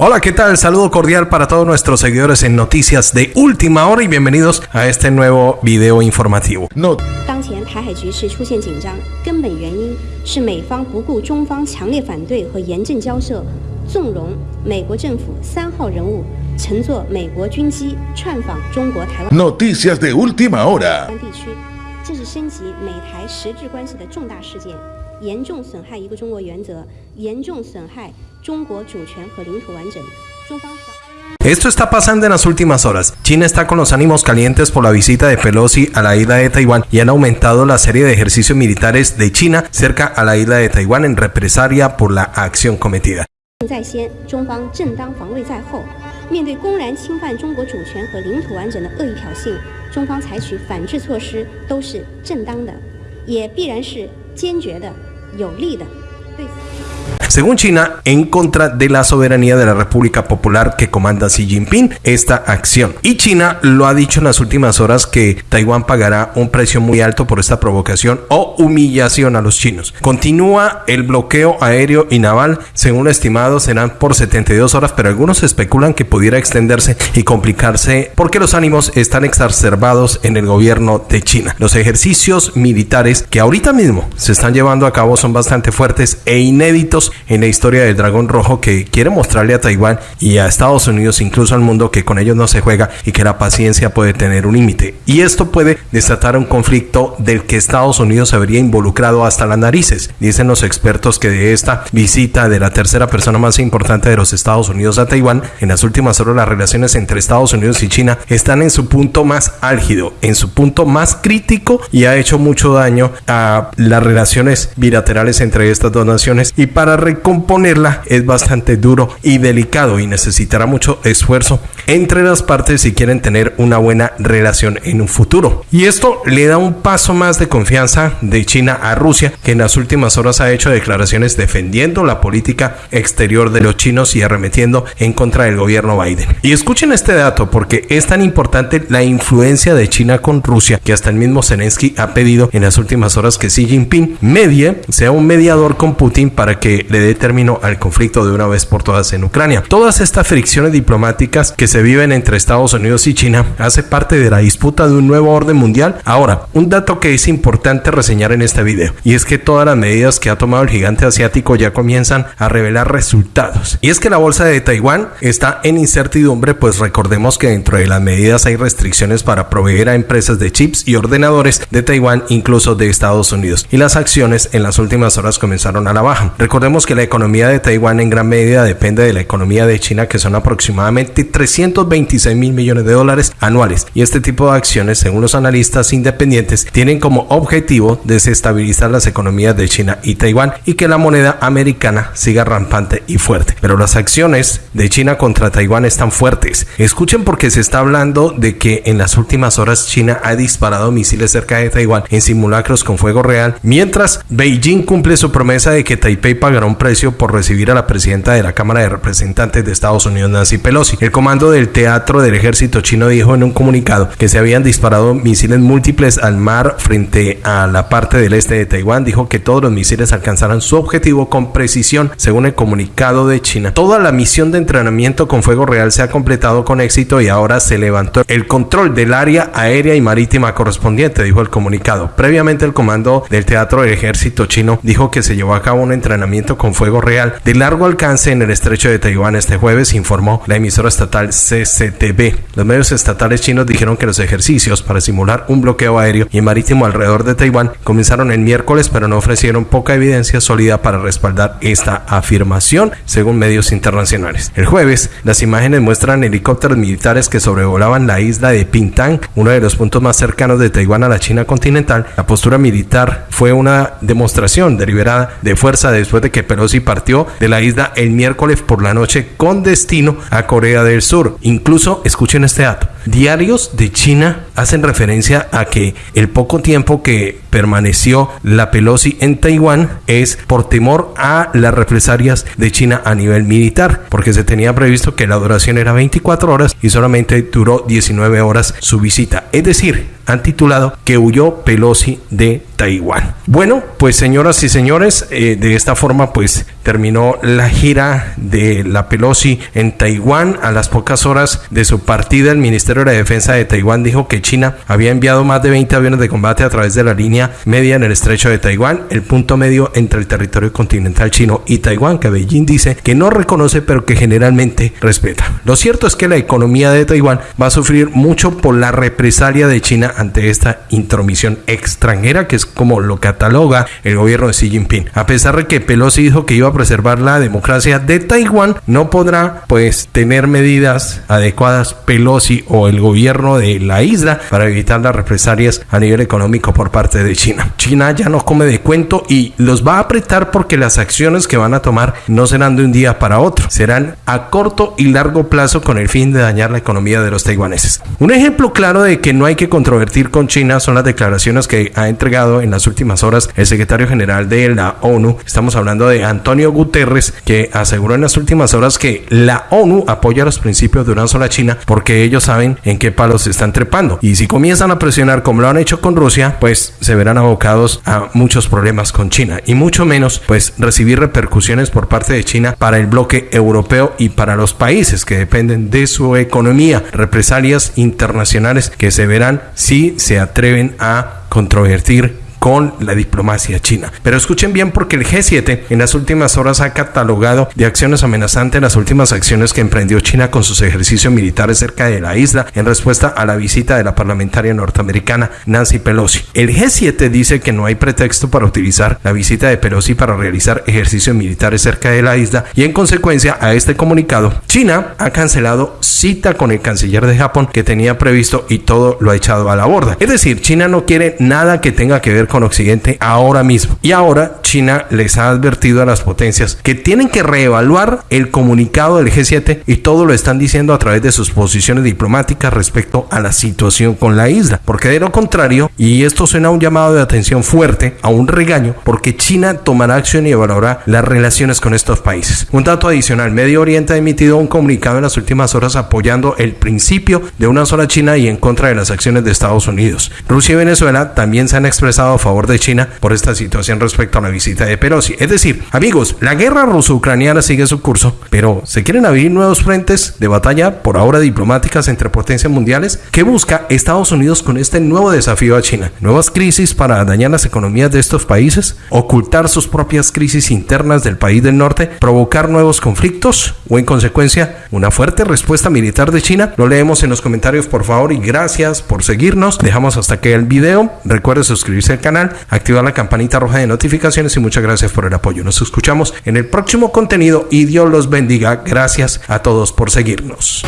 Hola, ¿qué tal? Saludo cordial para todos nuestros seguidores en Noticias de Última Hora y bienvenidos a este nuevo video informativo. No. 当前台海局势出现紧张，根本原因是美方不顾中方强烈反对和严正交涉，纵容美国政府三号人物乘坐美国军机串访中国台湾 Noticias de última hora 地区，这是升级美台实质关系的重大事件。 严重损害一个中国原则，严重损害中国主权和领土完整。中方 Esto está pasando en las últimas horas. China está con los ánimos calientes por la visita de Pelosi a la isla de Taiwán y han aumentado la serie de ejercicios militares de China cerca a la isla de Taiwán en represalia por la acción cometida. 在先，中方正当防卫在后。面对公然侵犯中国主权和领土完整的恶意挑衅，中方采取反制措施都是正当的，也必然是坚决的。 有利的。对。Según China, en contra de la soberanía de la República Popular que comanda Xi Jinping esta acción. Y China lo ha dicho en las últimas horas que Taiwán pagará un precio muy alto por esta provocación o humillación a los chinos. Continúa el bloqueo aéreo y naval, según lo estimado serán por 72 horas, pero algunos especulan que pudiera extenderse y complicarse porque los ánimos están exacerbados en el gobierno de China. Los ejercicios militares que ahorita mismo se están llevando a cabo son bastante fuertes e inéditos en la historia del dragón rojo que quiere mostrarle a Taiwán y a Estados Unidos, incluso al mundo, que con ellos no se juega y que la paciencia puede tener un límite. Y esto puede desatar un conflicto del que Estados Unidos se habría involucrado hasta las narices. Dicen los expertos que de esta visita de la tercera persona más importante de los Estados Unidos a Taiwán, en las últimas horas las relaciones entre Estados Unidos y China están en su punto más álgido, en su punto más crítico y ha hecho mucho daño a las relaciones bilaterales entre estas dos naciones. Y para recomponerla es bastante duro y delicado y necesitará mucho esfuerzo entre las partes si quieren tener una buena relación en un futuro. Y esto le da un paso más de confianza de China a Rusia, que en las últimas horas ha hecho declaraciones defendiendo la política exterior de los chinos y arremetiendo en contra del gobierno Biden. Y escuchen este dato porque es tan importante la influencia de China con Rusia que hasta el mismo Zelensky ha pedido en las últimas horas que Xi Jinping medie, sea un mediador con Putin para que le dé término al conflicto de una vez por todas en Ucrania. Todas estas fricciones diplomáticas que se viven entre Estados Unidos y China hace parte de la disputa de un nuevo orden mundial. Ahora, un dato que es importante reseñar en este video y es que todas las medidas que ha tomado el gigante asiático ya comienzan a revelar resultados. Y es que la bolsa de Taiwán está en incertidumbre, pues recordemos que dentro de las medidas hay restricciones para proveer a empresas de chips y ordenadores de Taiwán, incluso de Estados Unidos. Y las acciones en las últimas horas comenzaron a la baja. Recordemos que la economía de Taiwán en gran medida depende de la economía de China, que son aproximadamente 326 mil millones de dólares anuales. Y este tipo de acciones, según los analistas independientes, tienen como objetivo desestabilizar las economías de China y Taiwán y que la moneda americana siga rampante y fuerte. Pero las acciones de China contra Taiwán están fuertes. Escuchen porque se está hablando de que en las últimas horas China ha disparado misiles cerca de Taiwán en simulacros con fuego real, mientras Beijing cumple su promesa de que Taipei pagará un precio por recibir a la presidenta de la Cámara de Representantes de Estados Unidos, Nancy Pelosi. El comando del Teatro del Ejército chino dijo en un comunicado que se habían disparado misiles múltiples al mar frente a la parte del este de Taiwán. Dijo que todos los misiles alcanzarán su objetivo con precisión, según el comunicado de China. Toda la misión de entrenamiento con fuego real se ha completado con éxito y ahora se levantó el control del área aérea y marítima correspondiente, dijo el comunicado. Previamente el comando del Teatro del Ejército chino dijo que se llevó a cabo un entrenamiento con fuego real de largo alcance en el estrecho de Taiwán este jueves, informó la emisora estatal CCTV. Los medios estatales chinos dijeron que los ejercicios para simular un bloqueo aéreo y marítimo alrededor de Taiwán comenzaron el miércoles, pero no ofrecieron poca evidencia sólida para respaldar esta afirmación, según medios internacionales. El jueves, las imágenes muestran helicópteros militares que sobrevolaban la isla de Pintang, uno de los puntos más cercanos de Taiwán a la China continental. La postura militar fue una demostración deliberada de fuerza después de que Pelosi partió de la isla el miércoles por la noche con destino a Corea del Sur. Incluso, escuchen este dato, diarios de China hacen referencia a que el poco tiempo que permaneció la Pelosi en Taiwán es por temor a las represalias de China a nivel militar, porque se tenía previsto que la duración era 24 horas y solamente duró 19 horas su visita. Es decir, han titulado que huyó Pelosi de Taiwán. Bueno, pues señoras y señores, eh, de esta forma pues terminó la gira de la Pelosi en Taiwán. A las pocas horas de su partida, el Ministerio de la Defensa de Taiwán dijo que China había enviado más de 20 aviones de combate a través de la línea media en el estrecho de Taiwán, el punto medio entre el territorio continental chino y Taiwán, que Beijing dice que no reconoce pero que generalmente respeta. Lo cierto es que la economía de Taiwán va a sufrir mucho por la represalia de China ante esta intromisión extranjera, que es como lo cataloga el gobierno de Xi Jinping. A pesar de que Pelosi dijo que iba a preservar la democracia de Taiwán, no podrá pues tener medidas adecuadas Pelosi o el gobierno de la isla para evitar las represalias a nivel económico por parte de China. China ya no come de cuento y los va a apretar porque las acciones que van a tomar no serán de un día para otro, serán a corto y largo plazo con el fin de dañar la economía de los taiwaneses. Un ejemplo claro de que no hay que controvertir con China son las declaraciones que ha entregado en las últimas horas el secretario general de la ONU. Estamos hablando de Antonio Guterres, que aseguró en las últimas horas que la ONU apoya los principios de una sola China porque ellos saben en qué palos se están trepando. Y si comienzan a presionar como lo han hecho con Rusia, pues se verán abocados a muchos problemas con China y mucho menos pues recibir repercusiones por parte de China para el bloque europeo y para los países que dependen de su economía, represalias internacionales que se verán si se atreven a controvertir con la diplomacia china. Pero escuchen bien porque el G7 en las últimas horas ha catalogado de acciones amenazantes las últimas acciones que emprendió China con sus ejercicios militares cerca de la isla en respuesta a la visita de la parlamentaria norteamericana Nancy Pelosi. El G7 dice que no hay pretexto para utilizar la visita de Pelosi para realizar ejercicios militares cerca de la isla y en consecuencia a este comunicado China ha cancelado cita con el canciller de Japón que tenía previsto y todo lo ha echado a la borda. Es decir, China no quiere nada que tenga que ver con Occidente ahora mismo. Y ahora China les ha advertido a las potencias que tienen que reevaluar el comunicado del G7 y todo lo están diciendo a través de sus posiciones diplomáticas respecto a la situación con la isla. Porque de lo contrario, y esto suena a un llamado de atención fuerte, a un regaño, porque China tomará acción y evaluará las relaciones con estos países. Un dato adicional, Medio Oriente ha emitido un comunicado en las últimas horas apoyando el principio de una sola China y en contra de las acciones de Estados Unidos. Rusia y Venezuela también se han expresado favor de China por esta situación respecto a la visita de Pelosi. Es decir, amigos, la guerra ruso-ucraniana sigue su curso, pero ¿se quieren abrir nuevos frentes de batalla por ahora diplomáticas entre potencias mundiales? ¿Qué busca Estados Unidos con este nuevo desafío a China? ¿Nuevas crisis para dañar las economías de estos países? ¿Ocultar sus propias crisis internas del país del norte? ¿Provocar nuevos conflictos? ¿O en consecuencia una fuerte respuesta militar de China? Lo leemos en los comentarios por favor y gracias por seguirnos. Dejamos hasta aquí el video. Recuerde suscribirse al canal activar la campanita roja de notificaciones y muchas gracias por el apoyo. Nos escuchamos en el próximo contenido y Dios los bendiga. Gracias a todos por seguirnos.